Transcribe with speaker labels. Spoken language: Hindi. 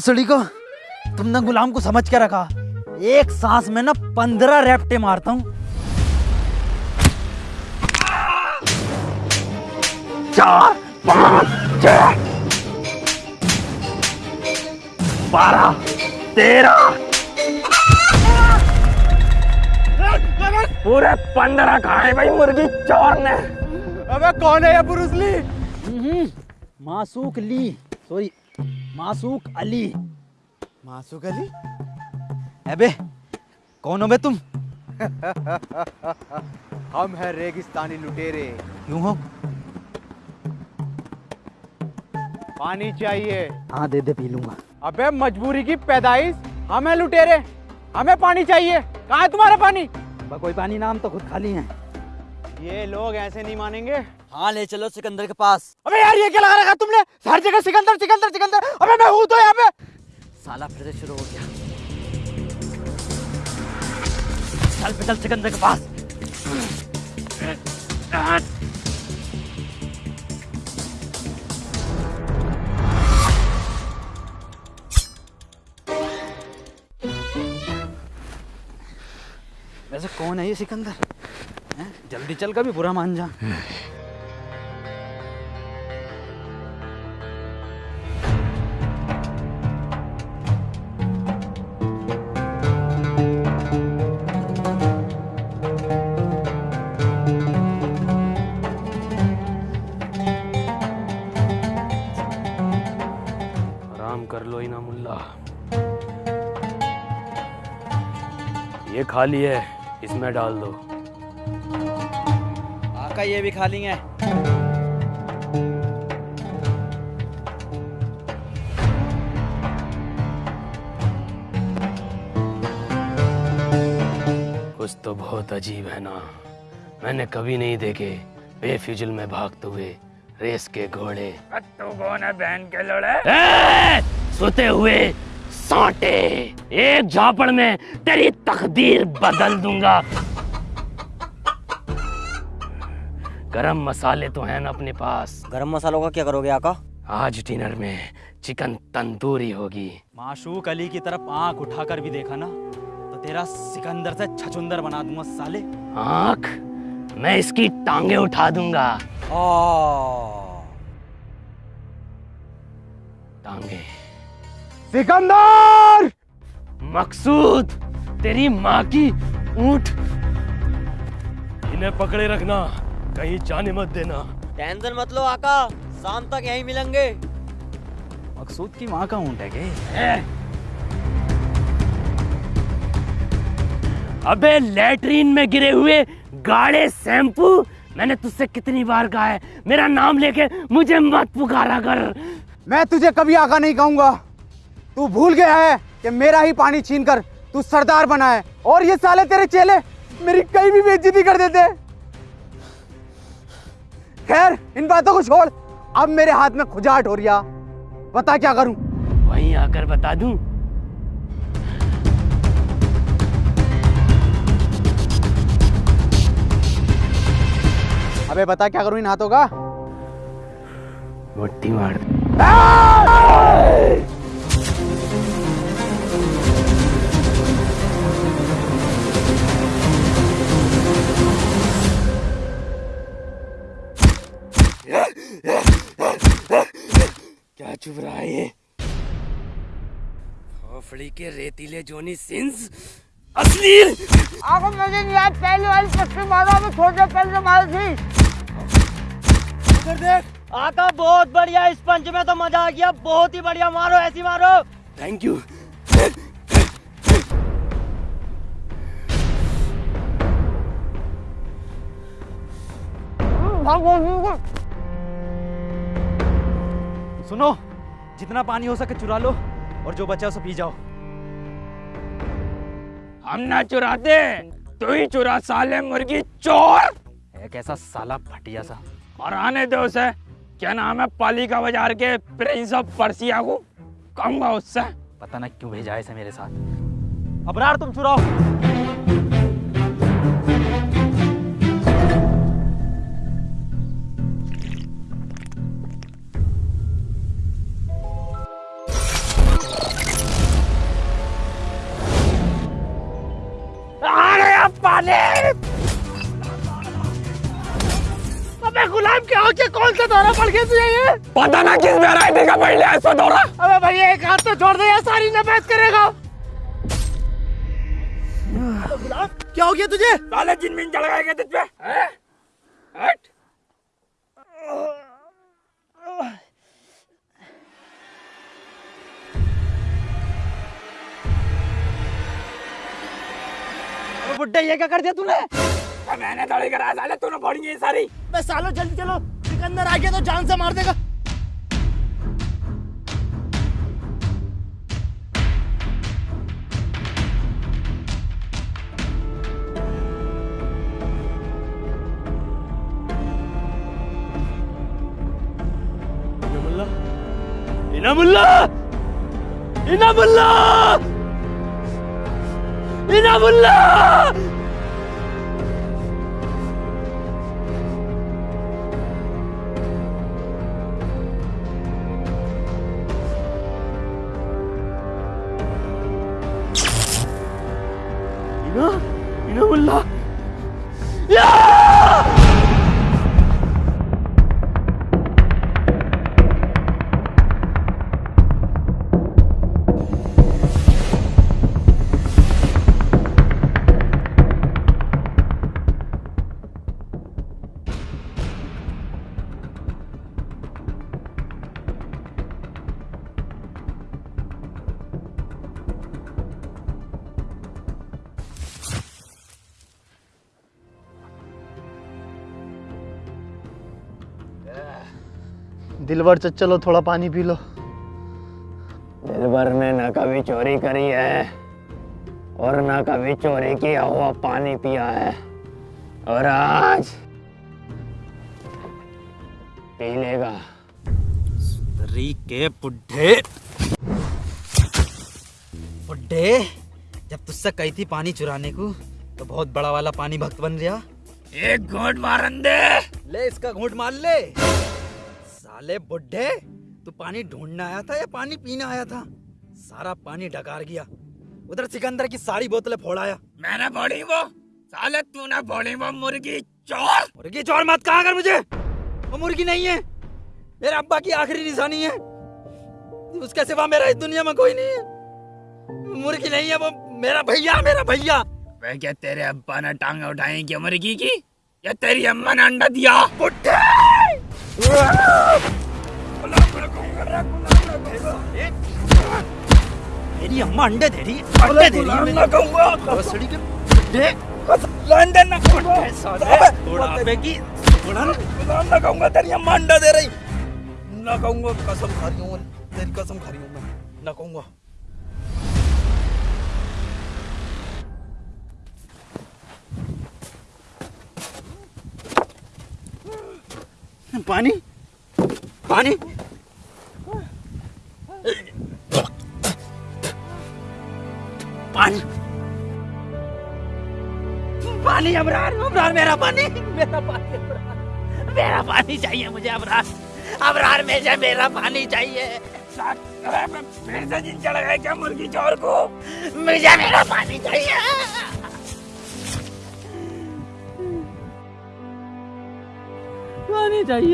Speaker 1: भौसड़ी को? तुमने गुलाम को समझ के रखा? एक सांस में ना पंद्रह रेपटे मारता हूँ।
Speaker 2: चार पाँच छह बारह तेरह। पूरे पंद्रह खाए भाई मुर्गी चोर ने।
Speaker 3: अबे कौन है ये Bruce Lee
Speaker 1: Masook Lee. Sorry Masook Ali.
Speaker 3: Masook Ali?
Speaker 1: अबे कौन हो बे तुम?
Speaker 3: हम हैं रेगिस्तानी लुटेरे।
Speaker 1: क्यों हो?
Speaker 3: पानी चाहिए।
Speaker 1: हाँ दे दे पी लूँगा।
Speaker 3: अबे मजबूरी की पैदाइश? हम हैं लुटेरे। हमें पानी चाहिए। कहाँ है तुम्हारा पानी?
Speaker 1: कोई पानी नाम तो खुद खाली है।
Speaker 3: ये लोग ऐसे नहीं मानेंगे।
Speaker 1: हाँ ले चलो सिकंदर के पास।
Speaker 3: अबे यार ये क्या लगा रखा तुमने? हर जगह सिकंदर सिकंदर सिकंदर। अबे मैं हूँ तो यहाँ पे।
Speaker 1: साला फिर से शुरू हो गया। चल पे चल सिकंदर के पास। वैसे कौन है ये सिकंदर? हैं? जल्दी चल कभी बुरा मान जा।
Speaker 2: आराम कर लो इना मुल्ला ये खाली है इसमें डाल दो।
Speaker 1: आका ये भी खा लेंगे
Speaker 2: कुछ तो बहुत अजीब है ना। मैंने कभी नहीं देखे बेफिजुल में भागते हुए। रेस के घोड़े। तू कौन है बहन के लोड़े? सोते हुए सांटे। एक झापड़ में तेरी तकदीर बदल दूँगा। गरम मसाले तो हैं ना अपने पास।
Speaker 4: गरम मसालों का क्या करोगे आका?
Speaker 2: आज डिनर में चिकन तंदूरी होगी।
Speaker 1: माशूक अली की तरफ़ आँख उठाकर भी देखा ना तो तेरा सिकंदर से छचुंदर बना दूँगा साले।
Speaker 2: आँख मैं इसकी टांगे उठा दूँगा। टांगे
Speaker 3: सिकंदर!
Speaker 2: मकसूद तेरी माँ की ऊँट। इन्हें पकड़े रखना कहीं जाने मत देना।
Speaker 4: टेंशन मत लो आका। शाम तक यहीं मिलेंगे।
Speaker 1: मकसूद की माँ का ऊँट है के
Speaker 2: अबे लेटरीन में गिरे हुए गाढ़े शैम्पू मैंने तुझसे कितनी बार कहा है? मेरा नाम लेके मुझे मत पुकारा कर।
Speaker 3: मैं तुझे कभी आका नहीं कहूँगा। तू भूल गया है कि मेरा ही पानी छीन कर तू सरदार बना है। और ये साले तेरे चेले मेरी कहीं भी बेइज्जती कर देते। खैर इन बातों को छोड़। अब मेरे हाथ में खुजाट हो रिया बता क्या करूँ?
Speaker 2: वहीं आकर बता दूँ?
Speaker 3: अबे बता क्या करूँ इन हाथों का?
Speaker 2: मुट्ठी मार क्या चुप रहा है ये? खोपड़ी के रेतीले जोनी सिंस अश्लील।
Speaker 5: आपको मुझे नहीं याद पहले वाली पट्टी मारा मैं थोड़ी देर पहले मारी थी
Speaker 4: आका बहुत बढ़िया। इस पंच में तो मज़ा आ गया। बहुत ही बढ़िया। मारो ऐसी मारो।
Speaker 2: थैंक यू
Speaker 1: सुनो जितना पानी हो सके चुरा लो और जो बचा उसे पी जाओ।
Speaker 2: हम ना चुराते तू ही चुरा साले मुर्गी चोर!
Speaker 1: एक ऐसा साला फटिया सा।
Speaker 2: और आने दो उसे। क्या नाम है? पालिका बाज़ार के प्रिंस ऑफ़ पर्सिया को कहूँगा उससे।
Speaker 1: पता ना क्यों भेजा है इसे मेरे साथ। अबरार तुम चुराओ
Speaker 6: पड़ गया
Speaker 7: पता ना किस वैरायटी का पड़ लिया इसको दौरा
Speaker 6: अबे भैया एक हाथ तो छोड़ दे यार सारी नफेद करेगा। क्या हो गया तुझे?
Speaker 7: साले जिन मिन चढ़ गए तुझ पे? हट।
Speaker 1: बुड्ढे ये क्या कर दिया तूने?
Speaker 7: मैंने दौड़ी करा साले तूने फोड़ी है सारी।
Speaker 6: बे सालो जल्दी चलो। सिकंदर आ गया तो जान से मार देगा।
Speaker 7: इनामुल्ला इनामुल्ला इनामुल्ला इनामुल्ला या
Speaker 6: दिलवर चलो थोड़ा पानी पी लो।
Speaker 7: दिलबर ने न कभी चोरी करी है और न कभी चोरी किया हुआ पानी पिया है। और आज पी लेगा।
Speaker 1: के बुड्ढे बुड्ढे जब तुझसे कही थी पानी चुराने को तो बहुत बड़ा वाला पानी भक्त बन गया।
Speaker 7: एक घोट मारन दे।
Speaker 1: ले इसका घूंट मार ले। साले बुड्ढे तू पानी ढूँढने आया था या पानी पीने आया था? सारा पानी डकार गया। उधर सिकंदर की सारी बोतलें फोड़ाया
Speaker 7: मैंने फोड़ी वो? साले तूने फोड़ी वो मुर्गी चोर?
Speaker 1: मुर्गी चोर मत कहा कर मुझे। वो मुर्गी नहीं है। मेरे अब्बा की आखिरी निशानी है। उसके सिवा मेरा इस दुनिया में कोई नहीं है। मुर्गी नहीं है वो मेरा भैया मेरा भैया।
Speaker 7: वे क्या तेरे अब्बा ने टांगे उठाई क्या मुर्गी की? या तेरी अम्मा ने अंडा दिया? बुड्ढे
Speaker 1: मेरी अम्मा अंडे दे रही है अंडे दे रही है। भोसड़ी के।
Speaker 7: लंदन ना
Speaker 1: बुड्ढे साले बुढ़ापे की। बुढ़न
Speaker 7: ना। कहूँगा तेरी अम्मा अंडा दे रही।
Speaker 1: ना कहूँगा कसम खा रही हूँ तेरी कसम खा रही हूँ मैं। ना कहूँगा। पानी? पानी? पानी। पानी, अबरार अबरार, मेरा पानी। मेरा पानी, अबरार। मेरा पानी चाहिए मुझे, अबरार। अबरार में से मेरा पानी चाहिए।
Speaker 7: फिर से जिन चढ़ गए क्या मुर्गी चोर को?
Speaker 1: मुझे मेरा पानी चाहिए। पानी चाहिए